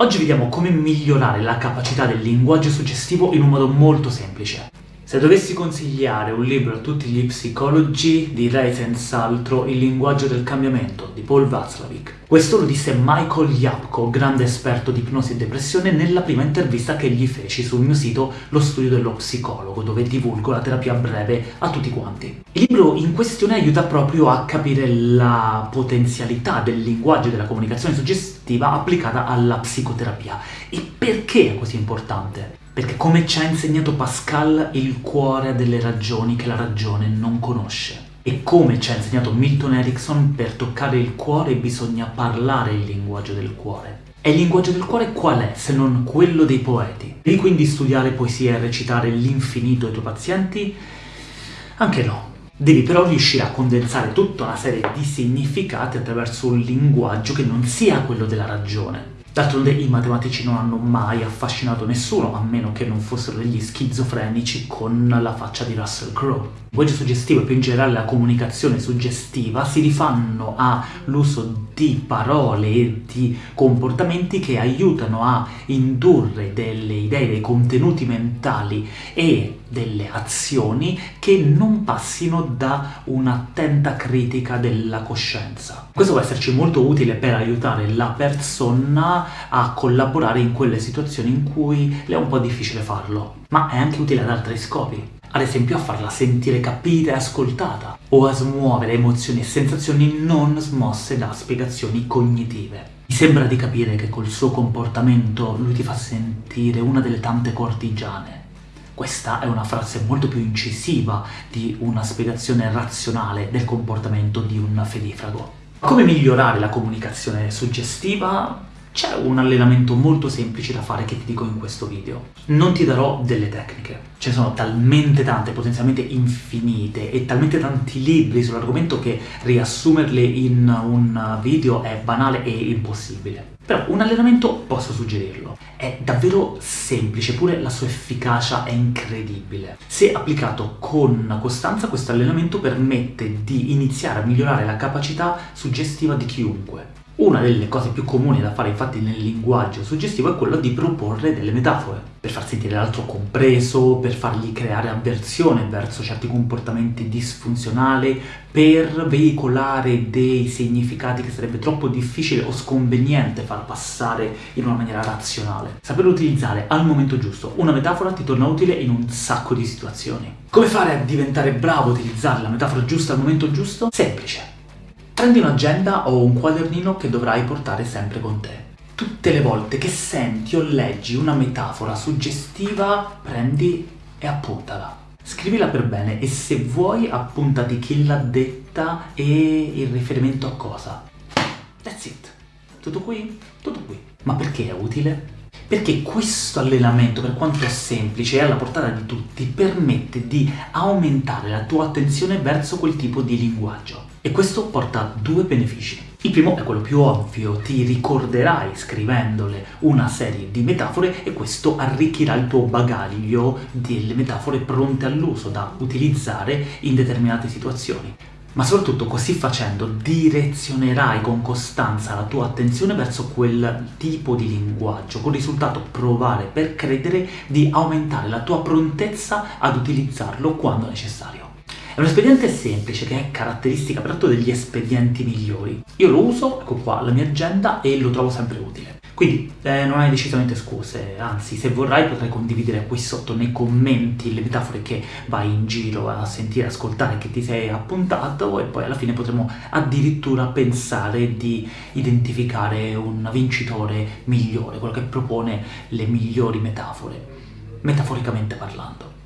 Oggi vediamo come migliorare la capacità del linguaggio suggestivo in un modo molto semplice. Se dovessi consigliare un libro a tutti gli psicologi, direi senz'altro Il linguaggio del cambiamento di Paul Václavic. Questo lo disse Michael Yapko, grande esperto di ipnosi e depressione, nella prima intervista che gli feci sul mio sito Lo studio dello psicologo, dove divulgo la terapia breve a tutti quanti. Il libro in questione aiuta proprio a capire la potenzialità del linguaggio e della comunicazione suggestiva applicata alla psicoterapia. E perché è così importante? Perché come ci ha insegnato Pascal, il cuore ha delle ragioni che la ragione non conosce. E come ci ha insegnato Milton Erickson, per toccare il cuore bisogna parlare il linguaggio del cuore. E il linguaggio del cuore qual è, se non quello dei poeti? Devi quindi studiare poesia e recitare l'infinito ai tuoi pazienti? Anche no. Devi però riuscire a condensare tutta una serie di significati attraverso un linguaggio che non sia quello della ragione. D'altronde i matematici non hanno mai affascinato nessuno, a meno che non fossero degli schizofrenici con la faccia di Russell Crowe. Il linguaggio suggestivo e più in generale la comunicazione suggestiva si rifanno all'uso di parole e di comportamenti che aiutano a indurre delle idee, dei contenuti mentali e delle azioni che non passino da un'attenta critica della coscienza. Questo può esserci molto utile per aiutare la persona a collaborare in quelle situazioni in cui le è un po' difficile farlo, ma è anche utile ad altri scopi. Ad esempio a farla sentire capita e ascoltata, o a smuovere emozioni e sensazioni non smosse da spiegazioni cognitive. Mi sembra di capire che col suo comportamento lui ti fa sentire una delle tante cortigiane. Questa è una frase molto più incisiva di una spiegazione razionale del comportamento di un fedifrago. Come migliorare la comunicazione suggestiva? C'è un allenamento molto semplice da fare che ti dico in questo video. Non ti darò delle tecniche. Ce ne sono talmente tante, potenzialmente infinite, e talmente tanti libri sull'argomento che riassumerle in un video è banale e impossibile. Però un allenamento posso suggerirlo. È davvero semplice, pure la sua efficacia è incredibile. Se applicato con costanza, questo allenamento permette di iniziare a migliorare la capacità suggestiva di chiunque. Una delle cose più comuni da fare infatti nel linguaggio suggestivo è quello di proporre delle metafore, per far sentire l'altro compreso, per fargli creare avversione verso certi comportamenti disfunzionali, per veicolare dei significati che sarebbe troppo difficile o sconveniente far passare in una maniera razionale. Saper utilizzare al momento giusto una metafora ti torna utile in un sacco di situazioni. Come fare a diventare bravo a utilizzare la metafora giusta al momento giusto? Semplice Prendi un'agenda o un quadernino che dovrai portare sempre con te. Tutte le volte che senti o leggi una metafora suggestiva, prendi e appuntala. Scrivila per bene e se vuoi appuntati chi l'ha detta e il riferimento a cosa. That's it. Tutto qui? Tutto qui. Ma perché è utile? Perché questo allenamento, per quanto semplice e alla portata di tutti, permette di aumentare la tua attenzione verso quel tipo di linguaggio. E questo porta a due benefici. Il primo è quello più ovvio, ti ricorderai scrivendole una serie di metafore e questo arricchirà il tuo bagaglio delle metafore pronte all'uso da utilizzare in determinate situazioni. Ma soprattutto così facendo direzionerai con costanza la tua attenzione verso quel tipo di linguaggio, con il risultato provare per credere di aumentare la tua prontezza ad utilizzarlo quando necessario. È un espediente semplice che è caratteristica peraltro degli espedienti migliori. Io lo uso, ecco qua, la mia agenda e lo trovo sempre utile. Quindi eh, non hai decisamente scuse, anzi se vorrai potrai condividere qui sotto nei commenti le metafore che vai in giro a sentire, ascoltare, che ti sei appuntato e poi alla fine potremo addirittura pensare di identificare un vincitore migliore, quello che propone le migliori metafore, metaforicamente parlando.